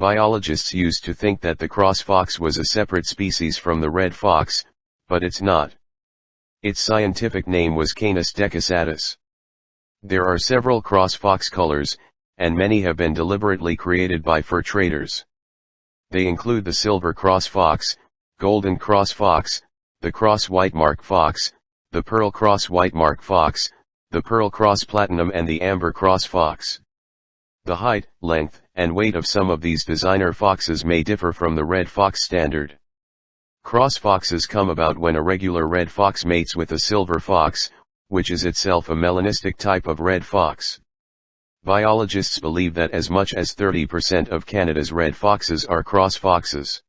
Biologists used to think that the cross fox was a separate species from the red fox, but it's not. Its scientific name was Canis decussatus. There are several cross fox colors, and many have been deliberately created by fur traders. They include the silver cross fox, golden cross fox, the cross white mark fox, the pearl cross white mark fox, the pearl cross platinum and the amber cross fox. The height, length, and weight of some of these designer foxes may differ from the red fox standard. Cross foxes come about when a regular red fox mates with a silver fox, which is itself a melanistic type of red fox. Biologists believe that as much as 30% of Canada's red foxes are cross foxes.